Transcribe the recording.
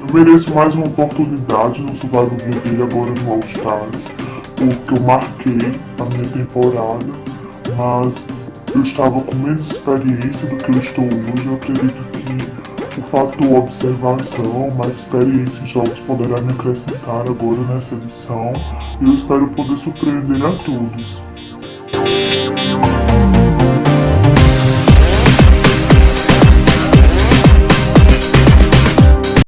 Eu mereço mais uma oportunidade no Survival dele agora no All Stars, porque eu marquei a minha temporada, mas eu estava com menos experiência do que eu estou hoje. Eu acredito que o fator observação, mais experiência em jogos poderá me acrescentar agora nessa edição. E eu espero poder surpreender a todos.